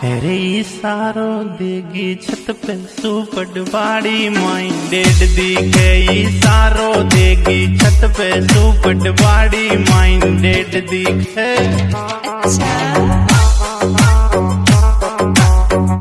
तेरे इशारो देगी छत पे सुपट बाड़ी माइंडेड दिखे इशारो देगी छत पे सुपट बाड़ी माइंडेड दिखे अच्छा।